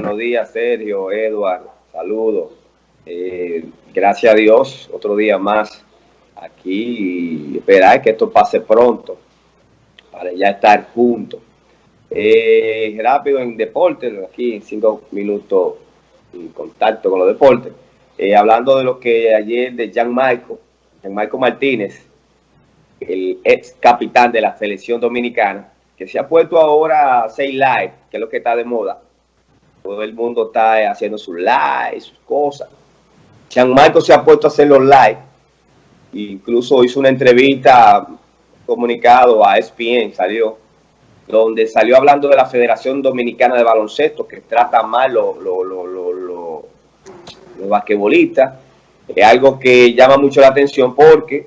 buenos días Sergio, Edward, saludos. Eh, gracias a Dios, otro día más aquí y esperar que esto pase pronto para ya estar juntos. Eh, rápido en deporte, aquí en cinco minutos en contacto con los deportes. Eh, hablando de lo que ayer de Jean Michael, Jean Michael Martínez, el ex capitán de la selección dominicana, que se ha puesto ahora a hacer live, que es lo que está de moda. Todo el mundo está haciendo sus live, sus cosas. Jean Michael se ha puesto a hacer los live. Incluso hizo una entrevista comunicado a ESPN, salió, donde salió hablando de la Federación Dominicana de Baloncesto, que trata mal los lo, lo, lo, basquetbolistas. Es algo que llama mucho la atención porque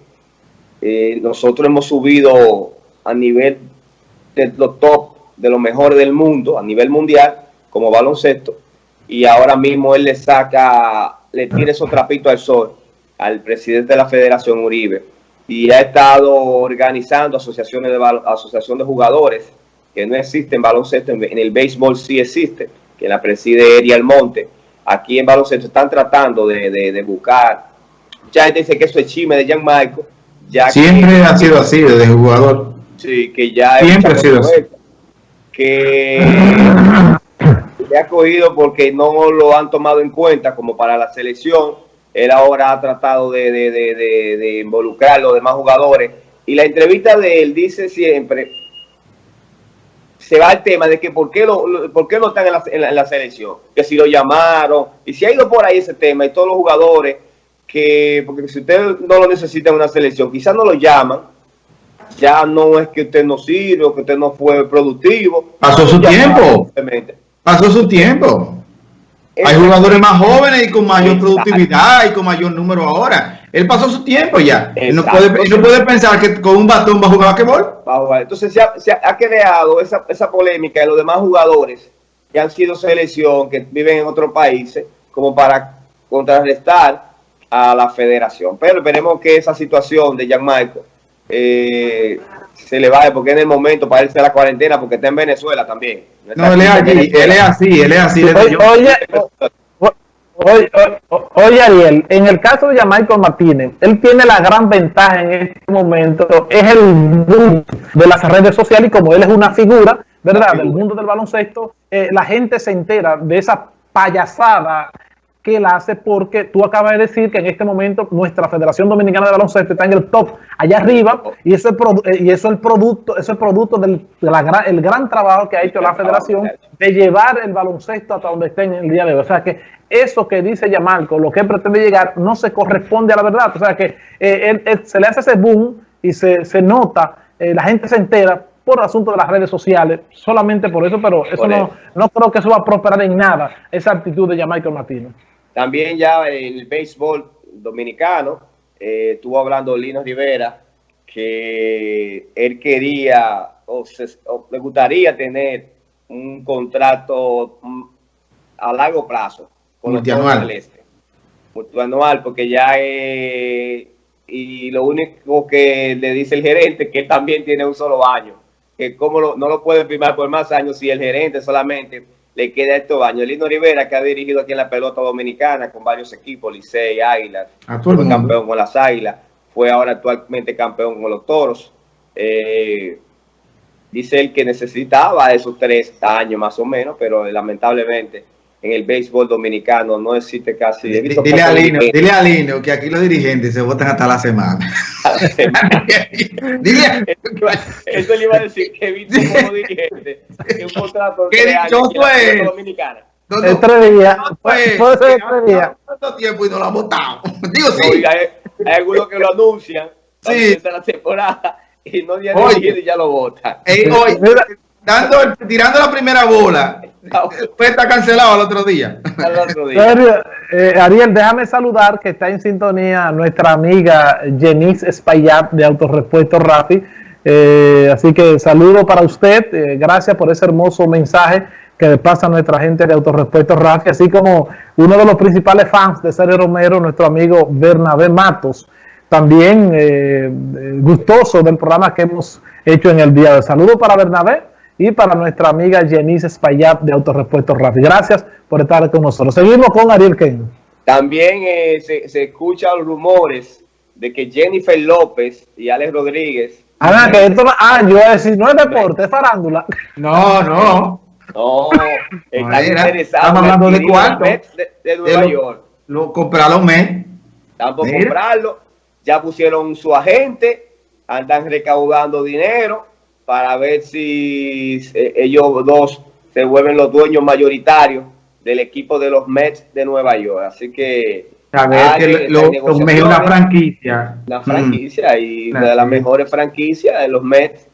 eh, nosotros hemos subido a nivel de los top, de los mejores del mundo, a nivel mundial, como baloncesto, y ahora mismo él le saca, le tira esos trapitos al sol al presidente de la Federación Uribe, y ha estado organizando asociaciones de asociación de jugadores que no existen baloncesto, en, el béisbol sí existe, que la preside Eri Almonte. Aquí en baloncesto están tratando de, de, buscar. Mucha gente dice que eso es chisme de Jan Michael. Ya Siempre ha sido así desde jugador. Sí, que ya Siempre ha sido así. Que le ha cogido porque no lo han tomado en cuenta como para la selección él ahora ha tratado de, de, de, de, involucrar a los demás jugadores. Y la entrevista de él dice siempre, se va al tema de que por qué, lo, por qué no están en la, selección, que si lo llamaron, y si ha ido por ahí ese tema, y todos los jugadores, que porque si usted no lo necesita en una selección, quizás no lo llaman, ya no es que usted no sirve, o que usted no fue productivo. Pasó su tiempo. Pasó su tiempo. Hay jugadores más jóvenes y con mayor productividad y con mayor número ahora. Él pasó su tiempo ya. Él no, puede, no puede pensar que con un batón va a jugar basquetbol. Entonces se ha, se ha, creado esa, esa polémica de los demás jugadores que han sido selección, que viven en otros países, como para contrarrestar a la federación. Pero esperemos que esa situación de Michael eh, se le vaya, porque en el momento para irse a la cuarentena, porque está en Venezuela también. No, él es, él es así, él es así. Oye, oye, oye, Ariel, en el caso de Jamaico Martínez, él tiene la gran ventaja en este momento, es el mundo de las redes sociales y como él es una figura, ¿verdad? Del mundo del baloncesto, eh, la gente se entera de esa payasada que él hace porque tú acabas de decir que en este momento nuestra Federación Dominicana de Baloncesto está en el top allá arriba y eso es, eh, y eso es el producto, eso es producto del el gran trabajo que ha hecho la federación de llevar el baloncesto hasta donde esté el día de hoy. O sea que eso que dice Yamarco, lo que pretende llegar, no se corresponde a la verdad. O sea que eh, se le hace ese boom y se, se nota, eh, la gente se entera por asunto de las redes sociales, solamente por eso, pero eso no, no creo que eso va a prosperar en nada, esa actitud de Jamaica Martínez. También ya el béisbol dominicano, eh, estuvo hablando Lino Rivera, que él quería o, le gustaría tener un contrato mm, a largo plazo con multianual. el este. Multianual, porque ya y lo único que le dice el gerente que él también tiene un solo año que cómo no lo puede firmar por más años si el gerente solamente le queda estos años. Lino Rivera, que ha dirigido aquí en la pelota dominicana con varios equipos, Licey, Águilas, fue campeón con las Águilas, fue ahora actualmente campeón con los Toros. Eh, dice él que necesitaba esos tres años más o menos, pero lamentablemente en el béisbol dominicano no existe casi... Dile, a Lino, dile a Lino que aquí los dirigentes se votan hasta la semana. dile Eso le iba a decir que he visto como dirigente que un contrato de años es? dominicana. No, no, tres días. Puede ser tres días. ¿Cuánto tiempo y no lo ha votado? Digo, sí. Oiga, hay, hay, algunos que lo anuncian sí. la temporada y no día y ya lo votan. Dando, tirando la primera bola Después está cancelado al otro día. Eh, Ariel, déjame saludar que está en sintonía nuestra amiga Jenis Espaillat de Autorepuesto Rafi. Eh, así que saludo para usted. Eh, gracias por ese hermoso mensaje que le pasa a nuestra gente de Autorepuesto Rafi, así como uno de los principales fans de Sergio Romero, nuestro amigo Bernabé Matos, también gustoso del programa que hemos hecho en el día de saludo para Bernabé y para nuestra amiga Jenice Espaillat de Autorepuesto Rafi. Gracias por estar con nosotros. Seguimos con Ariel Ken. También eh, se, se escuchan rumores de que Jennifer López y Alex Rodríguez... Ah, que esto, ah, yo voy a decir, no es deporte, es farándula. No, no. No, están interesados. Estamos hablando de cuánto. De, Nueva York. Lo compraron mes. Están por comprarlo. Ya pusieron su agente. Andan recaudando dinero para ver si eh, ellos dos se vuelven los dueños mayoritarios del equipo de los Mets de Nueva York. Así que... A ver, que los Mets es una franquicia. Una franquicia y una de las mejores franquicias de los Mets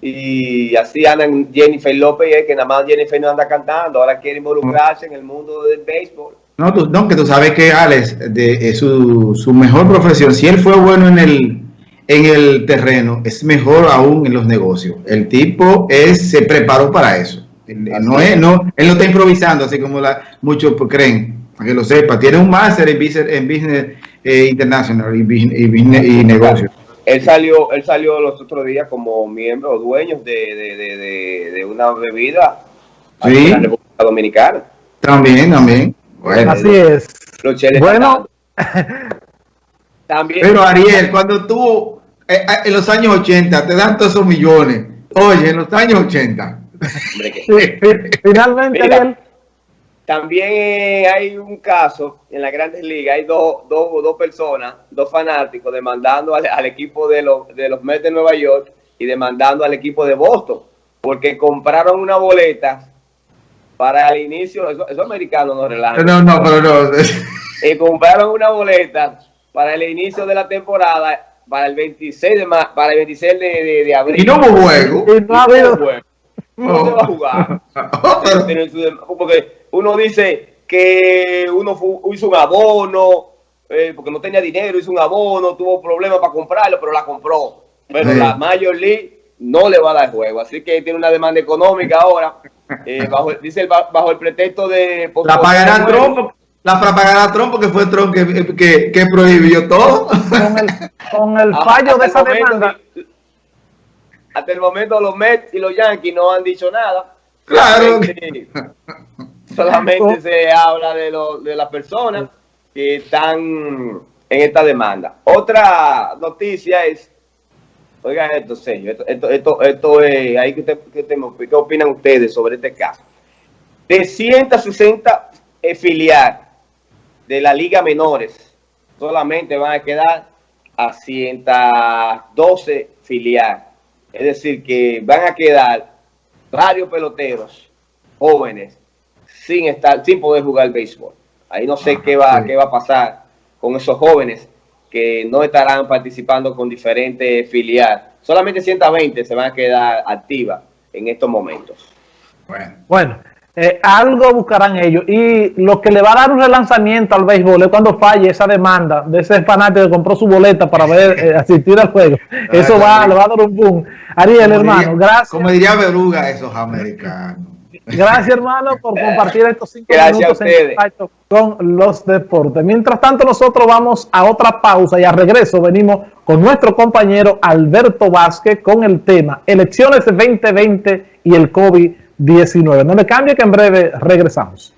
y así andan Jennifer López, que nada más Jennifer no anda cantando, ahora quiere involucrarse en el mundo del béisbol. No, tú, no que tú sabes que Alex, de, su, su, mejor profesión, si él fue bueno en el, en el terreno, es mejor aún en los negocios. El tipo es, se preparó para eso. No es, no, él no está improvisando, así como la, muchos creen, para que lo sepa. Tiene un máster en Business, en business eh, International y, y, y negocios. Él salió, él salió los otros días como miembro o dueño de, una bebida en la República Dominicana. También, también. Bueno, Así es. bueno. También. Pero Ariel, cuando tú eh, eh, en los años 80 te dan todos esos millones, oye, en los años 80. Finalmente, Ariel también hay un caso en la Grandes Ligas, hay dos, dos, dos personas, dos fanáticos demandando al, equipo de los, de los Mets de Nueva York y demandando al equipo de Boston, porque compraron una boleta para el inicio, eso, americano no relaja. No, no, pero no. y compraron una boleta para el inicio de la temporada, para el 26 de, para el 26 de, de, abril. Y no hubo juego. Y no, hubo juego. No se va a jugar. Porque uno dice que uno hizo un abono, eh, porque no tenía dinero, hizo un abono, tuvo problemas para comprarlo, pero la compró. Pero la Major League no le va a dar juego, así que tiene una demanda económica ahora, eh, bajo, dice bajo el pretexto de... La pagará Trump, la pagará Trump porque fue Trump que, que, prohibió todo. Con el, fallo de esa demanda. hasta el momento los Mets y los Yankees no han dicho nada. Claro. Solamente se habla de, lo, de las personas que están en esta demanda. Otra noticia es, oigan esto, señor, esto, esto, esto, es, ahí que, ¿qué opinan ustedes sobre este caso? De 160 filiales de la Liga Menores, solamente van a quedar a 112 filiales. Es decir, que van a quedar varios peloteros jóvenes sin estar, sin poder jugar béisbol. Ahí no sé qué va, qué va a pasar con esos jóvenes que no estarán participando con diferentes filiales. Solamente 120 se van a quedar activas en estos momentos. Bueno, bueno eh, algo buscarán ellos. Y lo que le va a dar un relanzamiento al béisbol es cuando falle esa demanda de ese fanático que compró su boleta para ver eh, asistir al juego. Eso va, le va a dar un boom. Ariel, hermano, gracias. Como diría Beruga, esos americanos. Gracias, hermano, por compartir estos cinco minutos en con los deportes. Mientras tanto, nosotros vamos a otra pausa y a regreso venimos con nuestro compañero Alberto Vázquez con el tema Elecciones 2020 y el COVID-19. No le cambie que en breve regresamos.